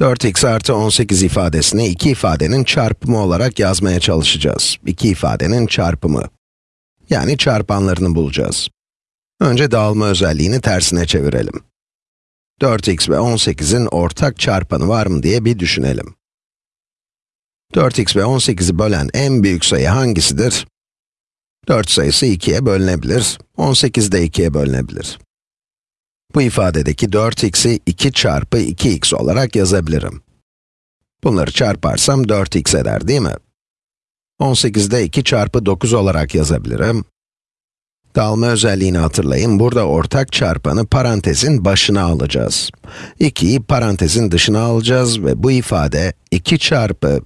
4x artı 18 ifadesini iki ifadenin çarpımı olarak yazmaya çalışacağız. İki ifadenin çarpımı. Yani çarpanlarını bulacağız. Önce dağılma özelliğini tersine çevirelim. 4x ve 18'in ortak çarpanı var mı diye bir düşünelim. 4x ve 18'i bölen en büyük sayı hangisidir? 4 sayısı 2'ye bölünebilir, 18 de 2'ye bölünebilir. Bu ifadedeki 4x'i 2 çarpı 2x olarak yazabilirim. Bunları çarparsam 4x eder değil mi? 18'de 2 çarpı 9 olarak yazabilirim. Dağılma özelliğini hatırlayın, burada ortak çarpanı parantezin başına alacağız. 2'yi parantezin dışına alacağız ve bu ifade 2 çarpı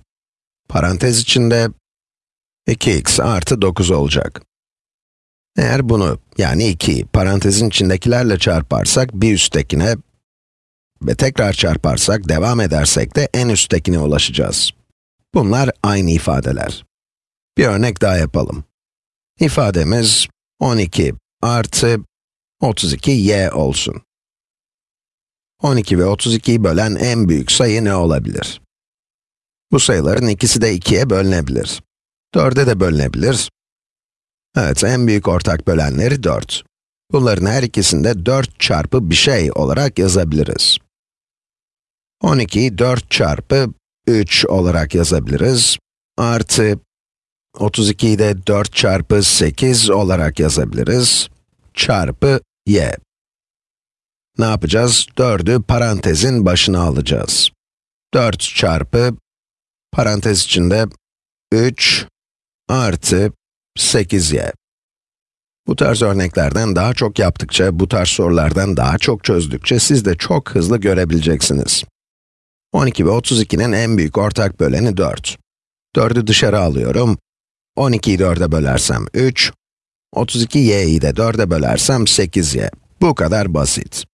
parantez içinde 2x artı 9 olacak. Eğer bunu, yani 2'yi parantezin içindekilerle çarparsak bir üsttekine ve tekrar çarparsak, devam edersek de en üsttekine ulaşacağız. Bunlar aynı ifadeler. Bir örnek daha yapalım. İfademiz 12 artı 32y olsun. 12 ve 32'yi bölen en büyük sayı ne olabilir? Bu sayıların ikisi de 2'ye bölünebilir. 4'e de bölünebilir. Evet, en büyük ortak bölenleri 4. Bunların her ikisinde 4 çarpı bir şey olarak yazabiliriz. 12'yi 4 çarpı 3 olarak yazabiliriz. Artı 32'yi de 4 çarpı 8 olarak yazabiliriz. Çarpı y. Ne yapacağız? 4'ü parantezin başına alacağız. 4 çarpı, parantez içinde 3 artı 8y. Bu tarz örneklerden daha çok yaptıkça, bu tarz sorulardan daha çok çözdükçe siz de çok hızlı görebileceksiniz. 12 ve 32'nin en büyük ortak böleni 4. 4'ü dışarı alıyorum. 12'yi 4'e bölersem 3, 32y'yi de 4'e bölersem 8y. Bu kadar basit.